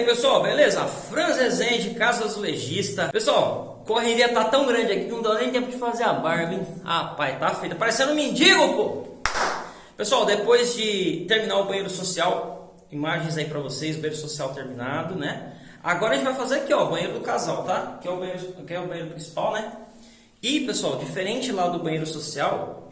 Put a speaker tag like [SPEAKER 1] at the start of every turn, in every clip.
[SPEAKER 1] aí pessoal, beleza? Franz Rezende, Casa Azulejista. Pessoal, correria tá tão grande aqui que não dá nem tempo de fazer a barba, hein? Rapaz, tá feita, parecendo um mendigo, pô! Pessoal, depois de terminar o banheiro social, imagens aí pra vocês, banheiro social terminado, né? Agora a gente vai fazer aqui, ó, o banheiro do casal, tá? Que é o banheiro, que é o banheiro principal, né? E, pessoal, diferente lá do banheiro social,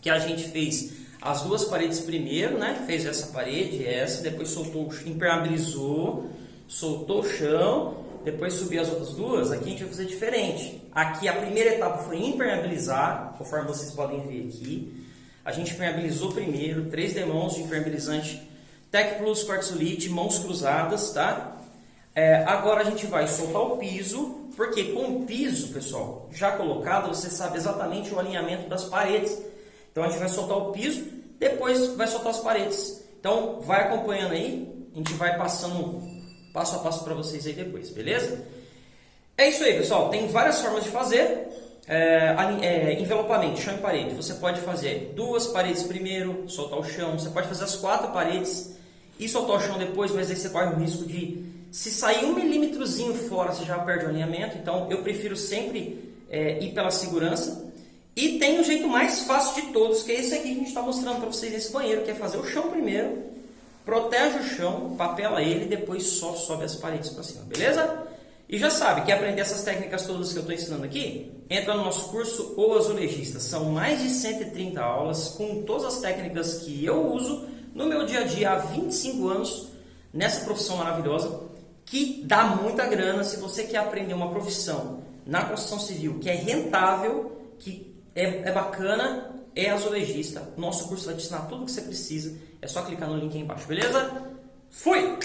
[SPEAKER 1] que a gente fez as duas paredes primeiro, né? Fez essa parede, essa, depois soltou, impermeabilizou, soltou o chão, depois subiu as outras duas. Aqui a gente vai fazer diferente. Aqui a primeira etapa foi impermeabilizar, conforme vocês podem ver aqui. A gente impermeabilizou primeiro, três demãos de impermeabilizante Tec Plus Quartzolite, mãos cruzadas, tá? É, agora a gente vai soltar o piso, porque com o piso, pessoal, já colocado, você sabe exatamente o alinhamento das paredes. Então a gente vai soltar o piso, depois vai soltar as paredes. Então vai acompanhando aí, a gente vai passando passo a passo para vocês aí depois, beleza? É isso aí, pessoal. Tem várias formas de fazer. É, é, envelopamento, chão e parede. Você pode fazer duas paredes primeiro, soltar o chão. Você pode fazer as quatro paredes e soltar o chão depois, mas aí você corre o risco de, se sair um milímetrozinho fora, você já perde o alinhamento. Então eu prefiro sempre é, ir pela segurança. E tem o jeito mais fácil de todos, que é esse aqui que a gente está mostrando para vocês nesse banheiro, que é fazer o chão primeiro, protege o chão, papela ele e depois só sobe as paredes para cima, beleza? E já sabe, quer aprender essas técnicas todas que eu estou ensinando aqui? Entra no nosso curso O Azulejista. São mais de 130 aulas com todas as técnicas que eu uso no meu dia a dia há 25 anos nessa profissão maravilhosa que dá muita grana se você quer aprender uma profissão na construção civil que é rentável, que é, é bacana, é azulejista. Nosso curso vai te ensinar tudo o que você precisa. É só clicar no link aí embaixo, beleza? Fui!